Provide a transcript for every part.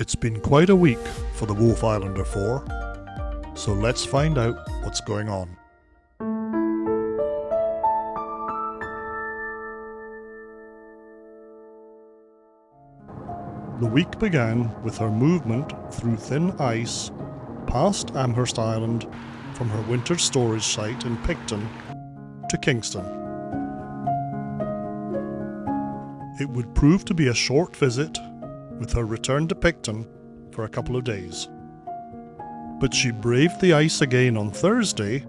It's been quite a week for the Wolfe Islander 4, so let's find out what's going on. The week began with her movement through thin ice past Amherst Island from her winter storage site in Picton to Kingston. It would prove to be a short visit with her return to Picton for a couple of days. But she braved the ice again on Thursday,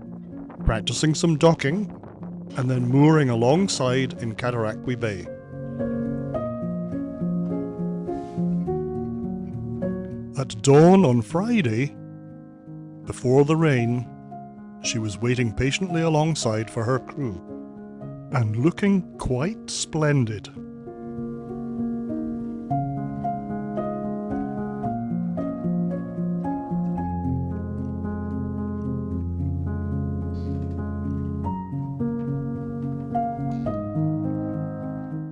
practicing some docking and then mooring alongside in Cataraqui Bay. At dawn on Friday, before the rain, she was waiting patiently alongside for her crew and looking quite splendid.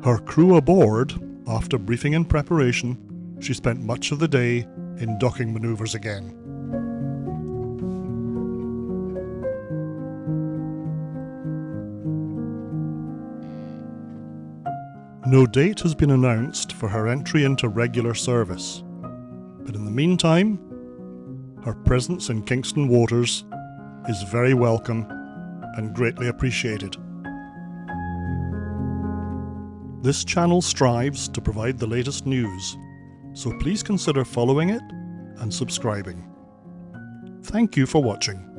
Her crew aboard, after briefing and preparation, she spent much of the day in docking maneuvers again. No date has been announced for her entry into regular service, but in the meantime, her presence in Kingston waters is very welcome and greatly appreciated. This channel strives to provide the latest news, so please consider following it and subscribing. Thank you for watching.